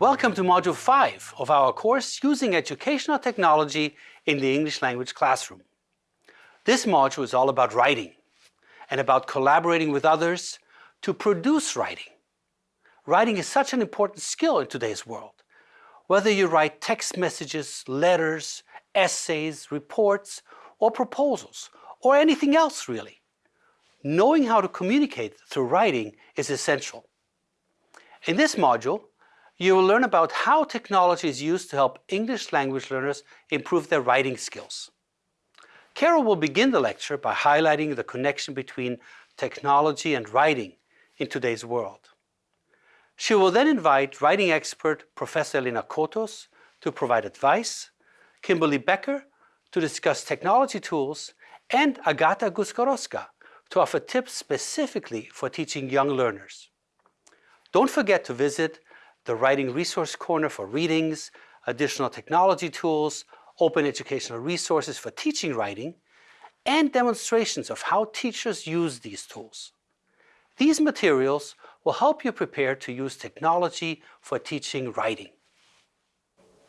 Welcome to Module 5 of our course Using Educational Technology in the English Language Classroom. This module is all about writing and about collaborating with others to produce writing. Writing is such an important skill in today's world. Whether you write text messages, letters, essays, reports, or proposals, or anything else really, knowing how to communicate through writing is essential. In this module, you will learn about how technology is used to help English language learners improve their writing skills. Carol will begin the lecture by highlighting the connection between technology and writing in today's world. She will then invite writing expert Professor Elena Cotos to provide advice, Kimberly Becker to discuss technology tools, and Agata Guskaroska to offer tips specifically for teaching young learners. Don't forget to visit the Writing Resource Corner for readings, additional technology tools, open educational resources for teaching writing, and demonstrations of how teachers use these tools. These materials will help you prepare to use technology for teaching writing.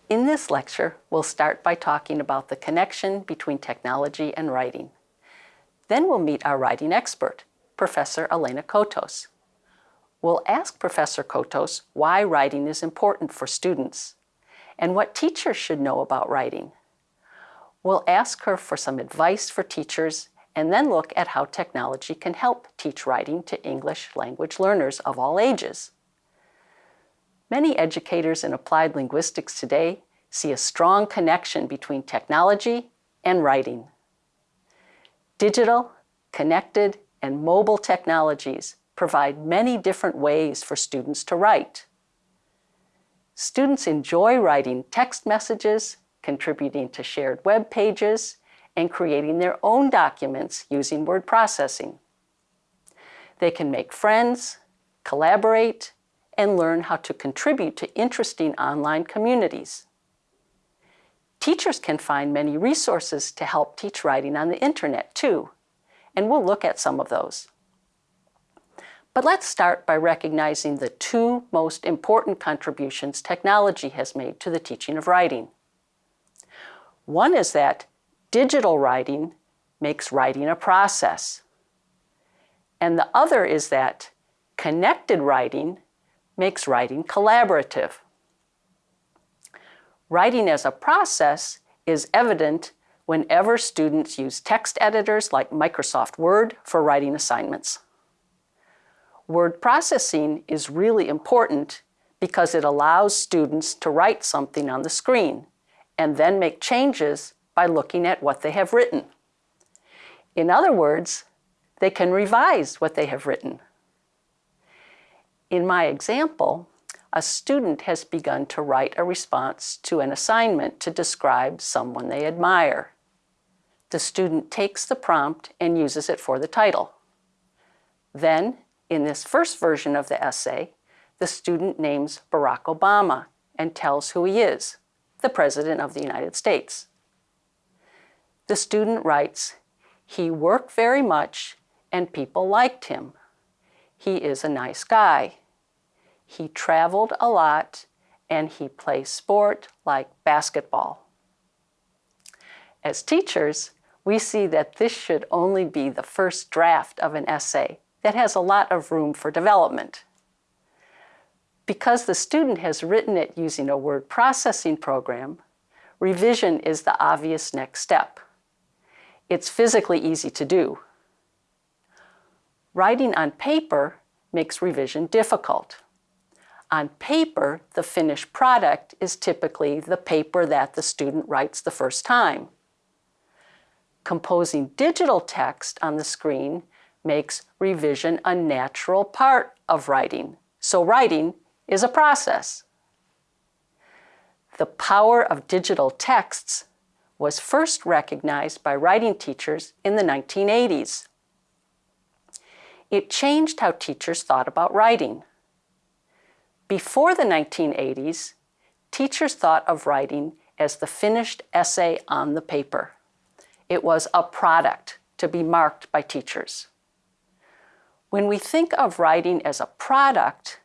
In this lecture, we'll start by talking about the connection between technology and writing. Then we'll meet our writing expert, Professor Elena Cotos. We'll ask Professor Cotos why writing is important for students and what teachers should know about writing. We'll ask her for some advice for teachers and then look at how technology can help teach writing to English language learners of all ages. Many educators in applied linguistics today see a strong connection between technology and writing. Digital, connected, and mobile technologies provide many different ways for students to write. Students enjoy writing text messages, contributing to shared web pages, and creating their own documents using word processing. They can make friends, collaborate, and learn how to contribute to interesting online communities. Teachers can find many resources to help teach writing on the internet too, and we'll look at some of those. But let's start by recognizing the two most important contributions technology has made to the teaching of writing. One is that digital writing makes writing a process. And the other is that connected writing makes writing collaborative. Writing as a process is evident whenever students use text editors like Microsoft Word for writing assignments. Word processing is really important because it allows students to write something on the screen and then make changes by looking at what they have written. In other words, they can revise what they have written. In my example, a student has begun to write a response to an assignment to describe someone they admire. The student takes the prompt and uses it for the title. Then, in this first version of the essay, the student names Barack Obama and tells who he is, the President of the United States. The student writes, he worked very much and people liked him. He is a nice guy. He traveled a lot and he plays sport like basketball. As teachers, we see that this should only be the first draft of an essay that has a lot of room for development. Because the student has written it using a word processing program, revision is the obvious next step it's physically easy to do. Writing on paper makes revision difficult. On paper, the finished product is typically the paper that the student writes the first time. Composing digital text on the screen makes revision a natural part of writing. So writing is a process. The power of digital texts was first recognized by writing teachers in the 1980s. It changed how teachers thought about writing. Before the 1980s, teachers thought of writing as the finished essay on the paper. It was a product to be marked by teachers. When we think of writing as a product,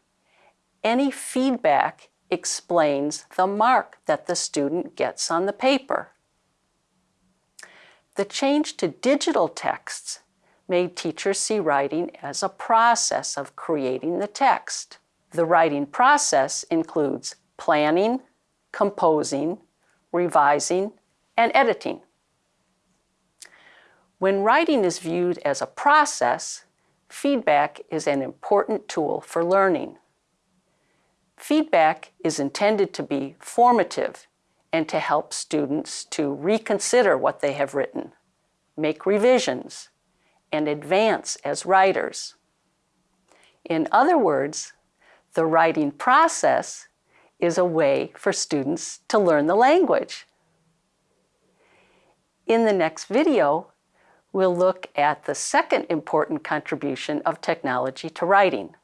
any feedback explains the mark that the student gets on the paper. The change to digital texts made teachers see writing as a process of creating the text. The writing process includes planning, composing, revising, and editing. When writing is viewed as a process, feedback is an important tool for learning. Feedback is intended to be formative and to help students to reconsider what they have written, make revisions, and advance as writers. In other words, the writing process is a way for students to learn the language. In the next video, we'll look at the second important contribution of technology to writing,